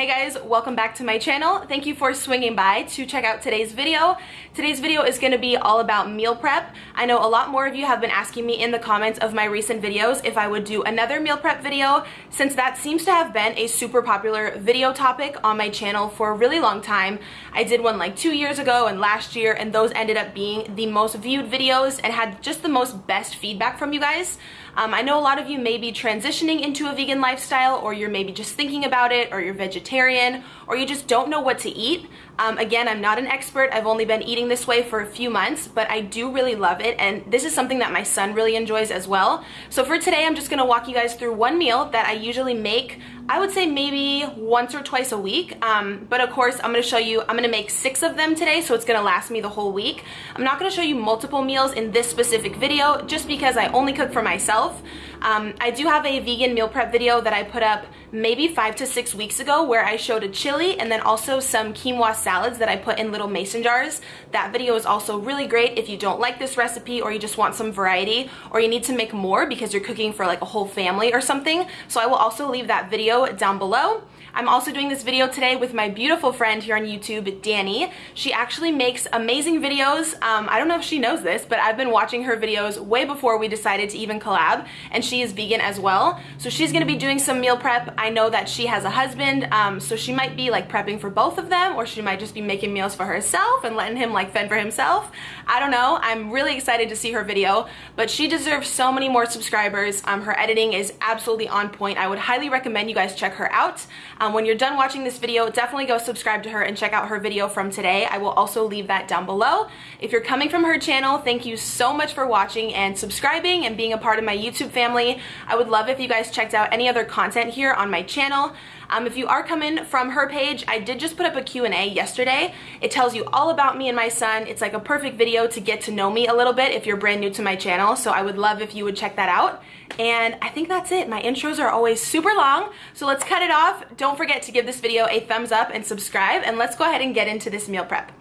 Hey guys, welcome back to my channel. Thank you for swinging by to check out today's video. Today's video is going to be all about meal prep. I know a lot more of you have been asking me in the comments of my recent videos if I would do another meal prep video since that seems to have been a super popular video topic on my channel for a really long time. I did one like two years ago and last year and those ended up being the most viewed videos and had just the most best feedback from you guys. Um, I know a lot of you may be transitioning into a vegan lifestyle or you're maybe just thinking about it or you're vegetarian or you just don't know what to eat. Um, again, I'm not an expert. I've only been eating this way for a few months, but I do really love it. And this is something that my son really enjoys as well. So for today, I'm just gonna walk you guys through one meal that I usually make I would say maybe once or twice a week. Um, but of course, I'm gonna show you, I'm gonna make six of them today, so it's gonna last me the whole week. I'm not gonna show you multiple meals in this specific video, just because I only cook for myself. Um, I do have a vegan meal prep video that I put up maybe five to six weeks ago where I showed a chili and then also some quinoa salads that I put in little mason jars. That video is also really great if you don't like this recipe or you just want some variety or you need to make more because you're cooking for like a whole family or something. So I will also leave that video down below. I'm also doing this video today with my beautiful friend here on YouTube, Danny. She actually makes amazing videos. Um, I don't know if she knows this, but I've been watching her videos way before we decided to even collab, and she is vegan as well. So she's gonna be doing some meal prep. I know that she has a husband, um, so she might be like prepping for both of them, or she might just be making meals for herself and letting him like fend for himself. I don't know. I'm really excited to see her video, but she deserves so many more subscribers. Um, her editing is absolutely on point. I would highly recommend you guys check her out. Um, when you're done watching this video, definitely go subscribe to her and check out her video from today. I will also leave that down below. If you're coming from her channel, thank you so much for watching and subscribing and being a part of my YouTube family. I would love if you guys checked out any other content here on my channel. Um, if you are coming from her page, I did just put up a Q&A yesterday. It tells you all about me and my son. It's like a perfect video to get to know me a little bit if you're brand new to my channel. So I would love if you would check that out. And I think that's it. My intros are always super long. So let's cut it off. Don't forget to give this video a thumbs up and subscribe. And let's go ahead and get into this meal prep.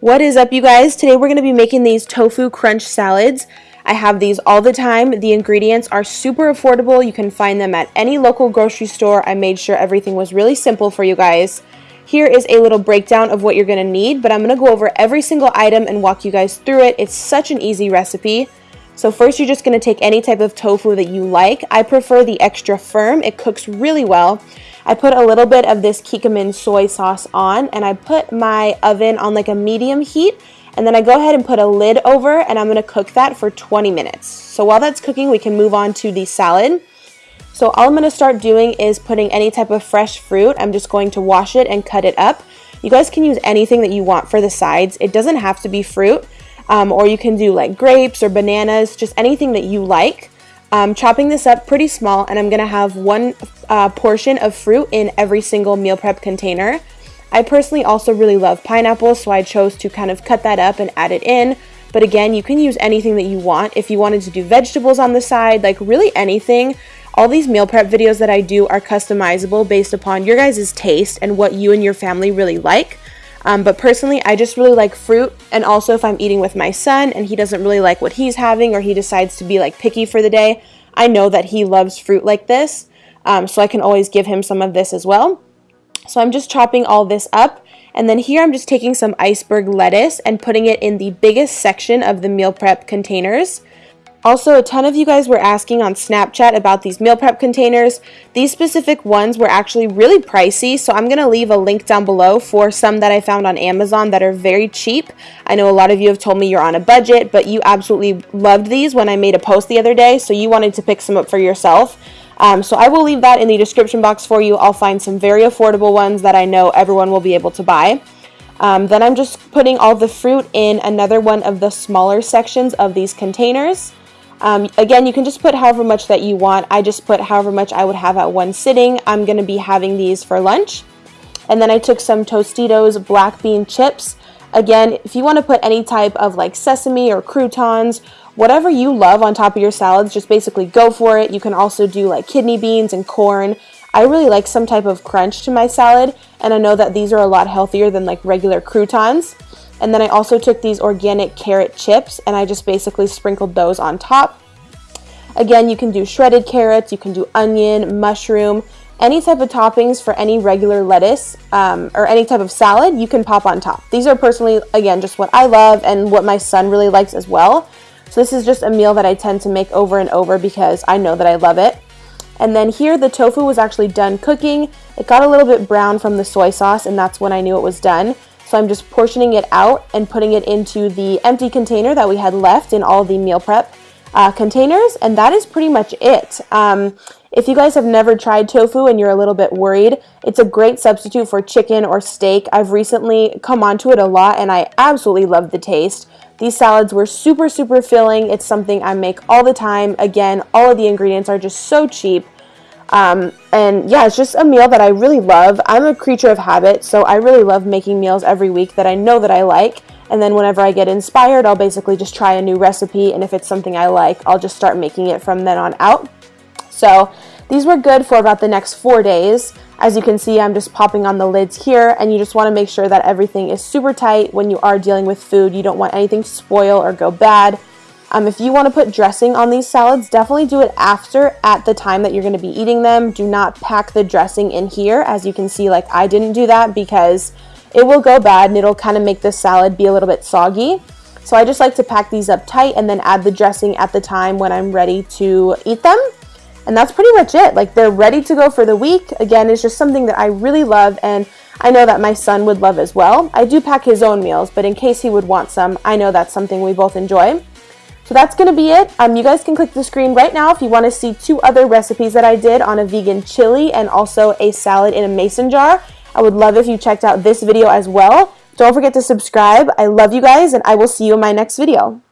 What is up you guys? Today we're going to be making these tofu crunch salads. I have these all the time. The ingredients are super affordable. You can find them at any local grocery store. I made sure everything was really simple for you guys. Here is a little breakdown of what you're going to need, but I'm going to go over every single item and walk you guys through it. It's such an easy recipe. So first you're just going to take any type of tofu that you like. I prefer the extra firm. It cooks really well. I put a little bit of this Kikkoman soy sauce on and I put my oven on like a medium heat and then I go ahead and put a lid over and I'm gonna cook that for 20 minutes. So while that's cooking, we can move on to the salad. So all I'm gonna start doing is putting any type of fresh fruit. I'm just going to wash it and cut it up. You guys can use anything that you want for the sides. It doesn't have to be fruit, um, or you can do like grapes or bananas, just anything that you like. I'm chopping this up pretty small and I'm gonna have one uh, portion of fruit in every single meal prep container. I personally also really love pineapples, so I chose to kind of cut that up and add it in. But again, you can use anything that you want. If you wanted to do vegetables on the side, like really anything, all these meal prep videos that I do are customizable based upon your guys' taste and what you and your family really like. Um, but personally, I just really like fruit. And also if I'm eating with my son and he doesn't really like what he's having or he decides to be like picky for the day, I know that he loves fruit like this. Um, so I can always give him some of this as well. So I'm just chopping all this up. And then here I'm just taking some iceberg lettuce and putting it in the biggest section of the meal prep containers. Also, a ton of you guys were asking on Snapchat about these meal prep containers. These specific ones were actually really pricey, so I'm going to leave a link down below for some that I found on Amazon that are very cheap. I know a lot of you have told me you're on a budget, but you absolutely loved these when I made a post the other day, so you wanted to pick some up for yourself. Um, so I will leave that in the description box for you. I'll find some very affordable ones that I know everyone will be able to buy. Um, then I'm just putting all the fruit in another one of the smaller sections of these containers. Um, again, you can just put however much that you want. I just put however much I would have at one sitting. I'm going to be having these for lunch. And then I took some Tostitos black bean chips. Again, if you want to put any type of like sesame or croutons whatever you love on top of your salads, just basically go for it. You can also do like kidney beans and corn. I really like some type of crunch to my salad, and I know that these are a lot healthier than like regular croutons. And then I also took these organic carrot chips and I just basically sprinkled those on top. Again, you can do shredded carrots, you can do onion, mushroom, any type of toppings for any regular lettuce um, or any type of salad you can pop on top. These are personally, again, just what I love and what my son really likes as well. So this is just a meal that I tend to make over and over because I know that I love it. And then here the tofu was actually done cooking. It got a little bit brown from the soy sauce and that's when I knew it was done. So I'm just portioning it out and putting it into the empty container that we had left in all the meal prep uh, containers. And that is pretty much it. Um, if you guys have never tried tofu and you're a little bit worried, it's a great substitute for chicken or steak. I've recently come onto it a lot and I absolutely love the taste. These salads were super, super filling. It's something I make all the time. Again, all of the ingredients are just so cheap. Um, and yeah, it's just a meal that I really love. I'm a creature of habit, so I really love making meals every week that I know that I like. And then whenever I get inspired, I'll basically just try a new recipe. And if it's something I like, I'll just start making it from then on out. So these were good for about the next four days. As you can see, I'm just popping on the lids here and you just want to make sure that everything is super tight when you are dealing with food. You don't want anything to spoil or go bad. Um, if you want to put dressing on these salads, definitely do it after at the time that you're going to be eating them. Do not pack the dressing in here. As you can see, like I didn't do that because it will go bad and it'll kind of make the salad be a little bit soggy. So I just like to pack these up tight and then add the dressing at the time when I'm ready to eat them. And that's pretty much it. Like they're ready to go for the week. Again, it's just something that I really love and I know that my son would love as well. I do pack his own meals, but in case he would want some, I know that's something we both enjoy. So that's going to be it. Um, you guys can click the screen right now if you want to see two other recipes that I did on a vegan chili and also a salad in a mason jar. I would love if you checked out this video as well. Don't forget to subscribe. I love you guys and I will see you in my next video.